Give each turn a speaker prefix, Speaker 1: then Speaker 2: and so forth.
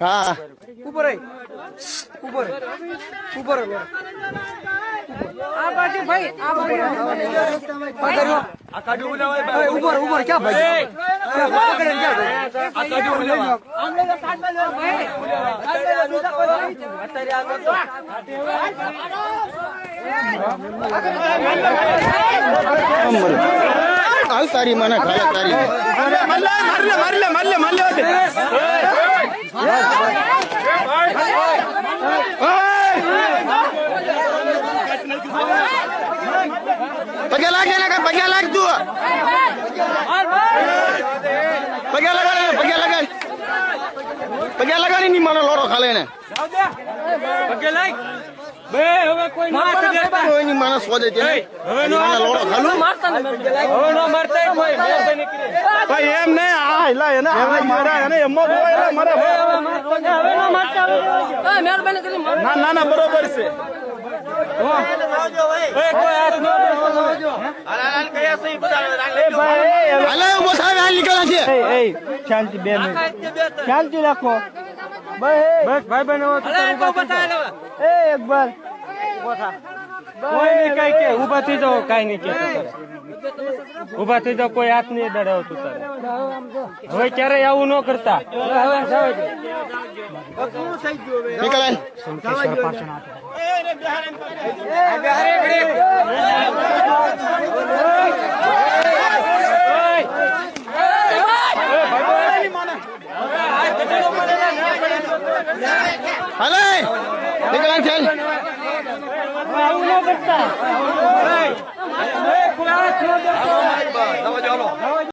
Speaker 1: હા.
Speaker 2: ઉપર આય. ઉપર ઉપર.
Speaker 3: આ બાજુ ભાઈ આ બાજુ.
Speaker 2: આ કર્યો. ઓય, ઉપર ઉપર ક્યાં ભાઈ? પકડે ને ક્યાં ભાઈ?
Speaker 3: આમ લઈ લો સાત બાજુ ભાઈ
Speaker 1: હાલ તારી મને ખાલે તારી પગે લાગે ને પગે લાગ તું. પગે લગાડ પગે લગાડ. પગે લગાડી ની મને લોરો ખાલે ને કોઈ ની મને સોદે છે નો. લોરો ખાલું.
Speaker 4: ભાઈ એમ ને આ હિલા એને આ મારા એને એમ જ હોય મારા
Speaker 3: મહેરબાની કરી
Speaker 4: ના ના ના બરોબર છે.
Speaker 1: હાલે ઊભો થાય હાલ નીકળ્યા છે
Speaker 4: શાંતિ બે શાંતિ રાખો બસ ઊભા થઈ જાઓ કઈ નહીં કે ઊભા થઈ જાઓ કોઈ હાથ નહીં દડાવતું તારે હવે ક્યારેય આવું ન કરતા
Speaker 1: નીકળાય હાલે! નીકળાય છે
Speaker 4: આવું ન કરતા